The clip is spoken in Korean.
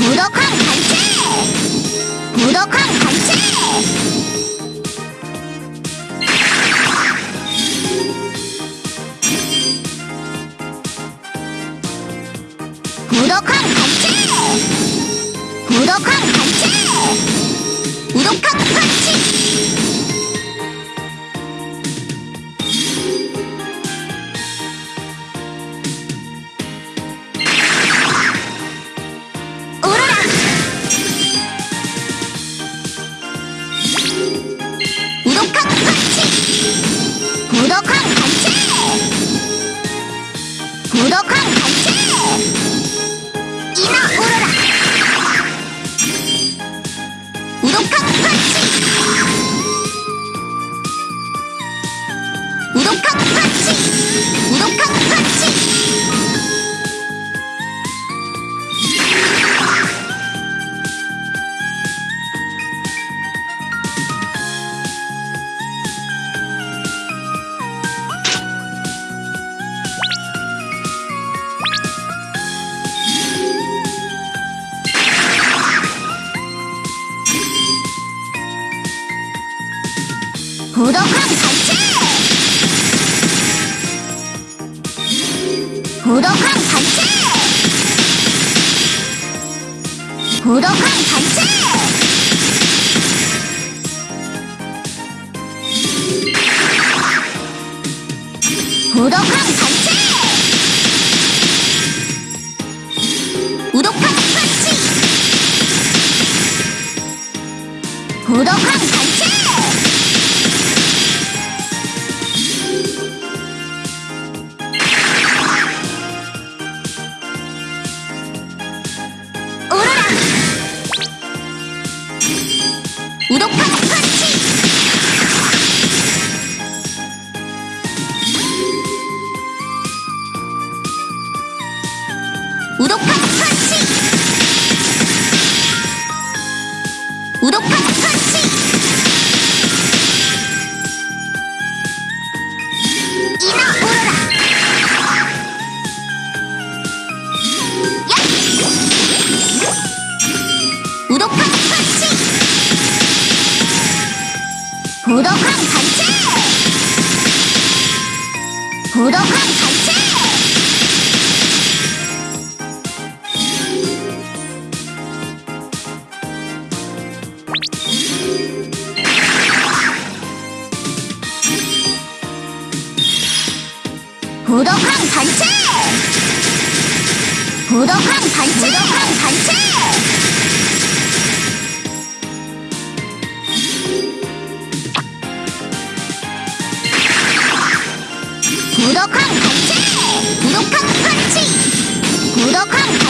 무력한 갈 채! 무력한 갈 채! 무력한 갈 채! 무력한 갈 채! 무력한 갈 채! 고독함 단체! 고독함 단체! 고독함 단체! 고독한 단체! 우독한 파치! 고독한 단체! 구독하기 부덕한 단체! 부덕한 단체! 부덕한 단체! 부덕한 단체! 부덕한 단체! 武道館カンチ武道館カン武道館